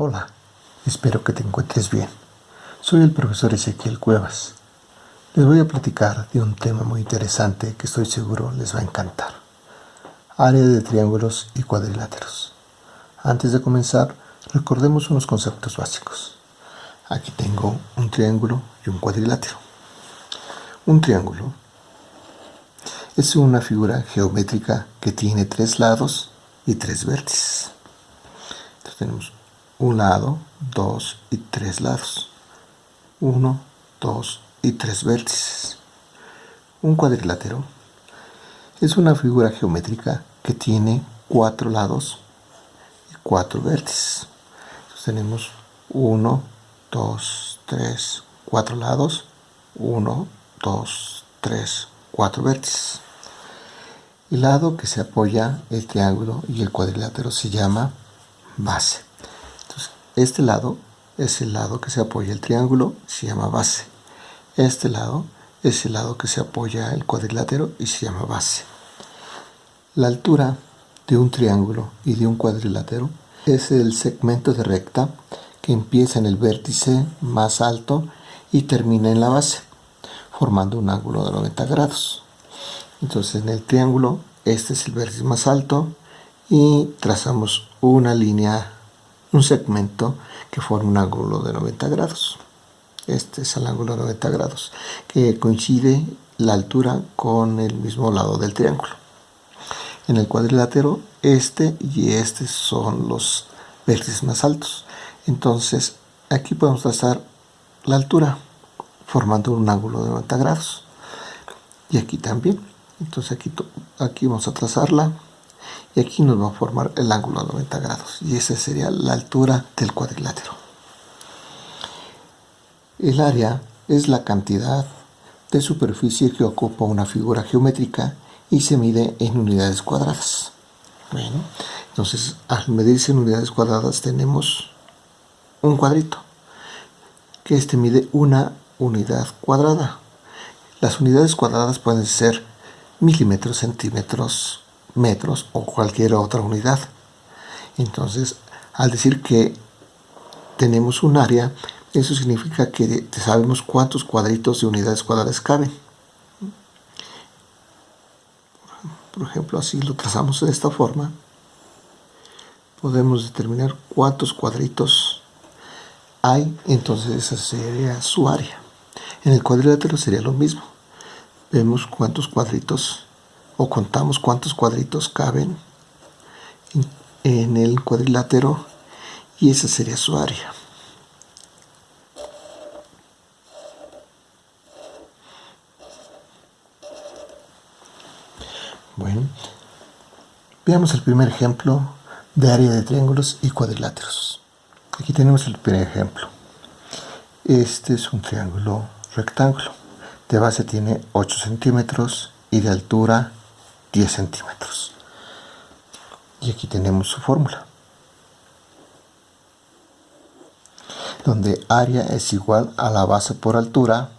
Hola, espero que te encuentres bien. Soy el profesor Ezequiel Cuevas. Les voy a platicar de un tema muy interesante que estoy seguro les va a encantar. Área de triángulos y cuadriláteros. Antes de comenzar, recordemos unos conceptos básicos. Aquí tengo un triángulo y un cuadrilátero. Un triángulo es una figura geométrica que tiene tres lados y tres vértices. Entonces tenemos un lado, dos y tres lados. Uno, dos y tres vértices. Un cuadrilátero es una figura geométrica que tiene cuatro lados y cuatro vértices. Entonces tenemos uno, dos, tres, cuatro lados, uno, dos, tres, cuatro vértices. El lado que se apoya el triángulo y el cuadrilátero se llama base. Este lado es el lado que se apoya el triángulo, se llama base. Este lado es el lado que se apoya el cuadrilátero y se llama base. La altura de un triángulo y de un cuadrilátero es el segmento de recta que empieza en el vértice más alto y termina en la base, formando un ángulo de 90 grados. Entonces en el triángulo este es el vértice más alto y trazamos una línea un segmento que forma un ángulo de 90 grados. Este es el ángulo de 90 grados, que coincide la altura con el mismo lado del triángulo. En el cuadrilátero, este y este son los vértices más altos. Entonces, aquí podemos trazar la altura, formando un ángulo de 90 grados. Y aquí también. Entonces, aquí, aquí vamos a trazarla aquí nos va a formar el ángulo a 90 grados y esa sería la altura del cuadrilátero. El área es la cantidad de superficie que ocupa una figura geométrica y se mide en unidades cuadradas. Bueno, entonces al medirse en unidades cuadradas tenemos un cuadrito que este mide una unidad cuadrada. Las unidades cuadradas pueden ser milímetros, centímetros, metros o cualquier otra unidad. Entonces, al decir que tenemos un área, eso significa que sabemos cuántos cuadritos de unidades cuadradas caben. Por ejemplo, así lo trazamos de esta forma. Podemos determinar cuántos cuadritos hay, entonces esa sería su área. En el cuadrilátero sería lo mismo. Vemos cuántos cuadritos o contamos cuántos cuadritos caben en, el cuadrilátero y esa sería su área. Bueno, veamos el primer ejemplo de área de triángulos y cuadriláteros. Aquí tenemos el primer ejemplo. Este es un triángulo rectángulo. De base tiene 8 centímetros y de altura 10 centímetros. Y aquí tenemos su fórmula. Donde área es igual a la base por altura,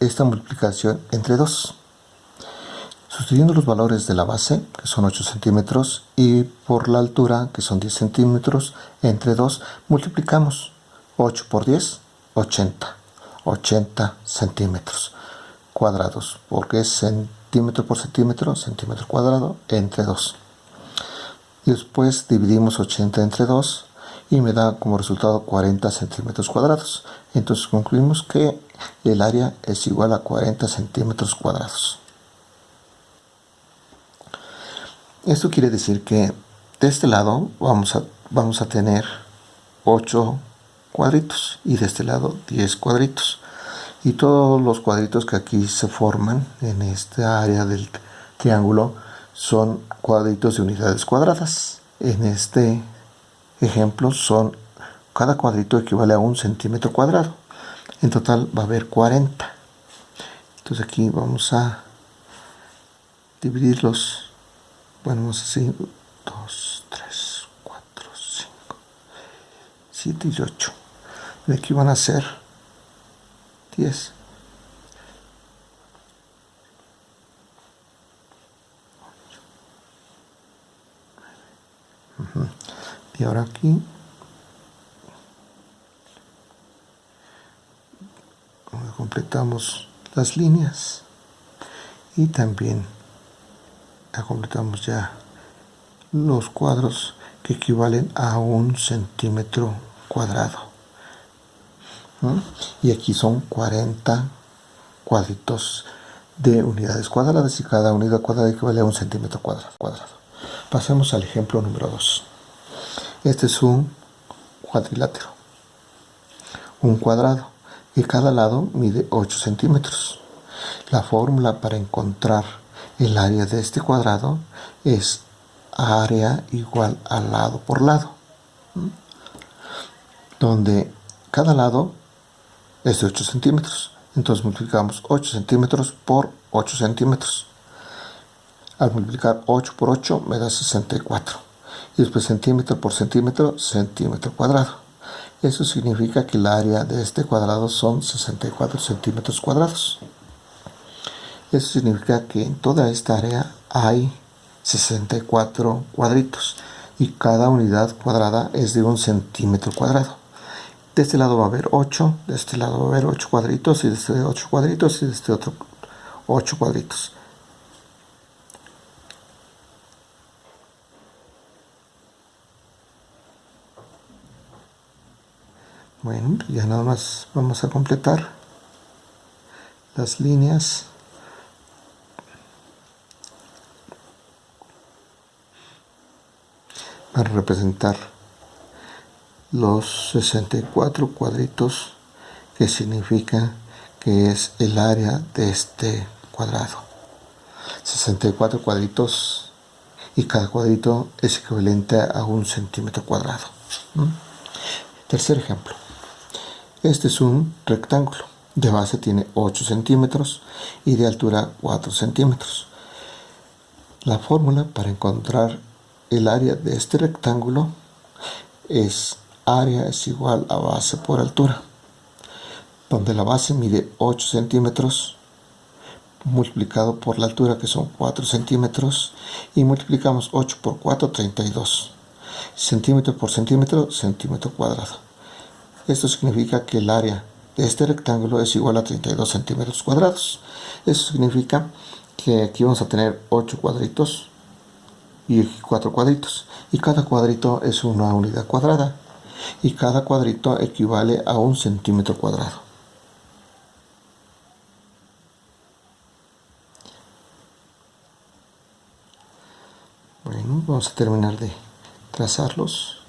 esta multiplicación entre 2. Sustituyendo los valores de la base, que son 8 centímetros, y por la altura, que son 10 centímetros, entre 2, multiplicamos 8 por 10, 80. 80 centímetros cuadrados, porque es centímetros centímetro por centímetro, centímetro cuadrado, entre 2. Y después dividimos 80 entre 2 y me da como resultado 40 centímetros cuadrados. Entonces concluimos que el área es igual a 40 centímetros cuadrados. Esto quiere decir que de este lado vamos a, vamos a tener 8 cuadritos y de este lado 10 cuadritos y todos los cuadritos que aquí se forman en esta área del triángulo son cuadritos de unidades cuadradas. En este ejemplo son cada cuadrito equivale a un centímetro cuadrado. En total va a haber 40 entonces aquí vamos a dividirlos. Vamos así 2 3 4 5 7 y 8 de aquí van a ser 10. Y ahora aquí completamos las líneas y también completamos ya los cuadros que equivalen a un centímetro cuadrado y aquí son 40 cuadritos de unidades cuadradas y cada unidad cuadrada equivale a un centímetro cuadrado. Pasemos al ejemplo número 2. Este es un cuadrilátero, un cuadrado, y cada lado mide 8 centímetros. La fórmula para encontrar el área de este cuadrado es área igual a lado por lado, donde cada lado es de 8 centímetros. Entonces multiplicamos 8 centímetros por 8 centímetros. Al multiplicar 8 por 8 me da 64. Y después centímetro por centímetro, centímetro cuadrado. Eso significa que el área de este cuadrado son 64 centímetros cuadrados. Eso significa que en toda esta área hay 64 cuadritos y cada unidad cuadrada es de un centímetro cuadrado. De este lado va a haber 8, de este lado va a haber 8 cuadritos y de este 8 cuadritos y de este otro 8 cuadritos. Bueno, ya nada más vamos a completar las líneas. Para representar los 64 cuadritos que significa que es el área de este cuadrado. 64 cuadritos y cada cuadrito es equivalente a un centímetro cuadrado tercer ejemplo. Este es un rectángulo. De base tiene 8 centímetros y de altura 4 centímetros. La fórmula para encontrar el área de este rectángulo es área es igual a base por altura, donde la base mide 8 centímetros multiplicado por la altura que son 4 centímetros y multiplicamos 8 por 4, 32 centímetro por centímetro, centímetro cuadrado. Esto significa que el área de este rectángulo es igual a 32 centímetros cuadrados. Eso significa que aquí vamos a tener 8 cuadritos y 4 cuadritos. Y cada cuadrito es una unidad cuadrada y cada cuadrito equivale a un centímetro cuadrado. Bueno, vamos a terminar de trazarlos.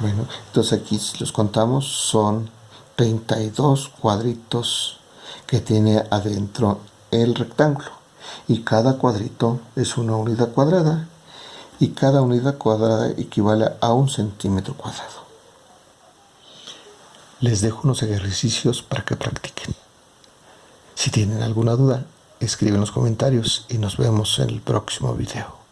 Bueno, entonces aquí los contamos son 32 cuadritos que tiene adentro el rectángulo y cada cuadrito es una unidad cuadrada y cada unidad cuadrada equivale a un centímetro cuadrado. Les dejo unos ejercicios para que practiquen. Si tienen alguna duda, escriben en los comentarios y nos vemos en el próximo video.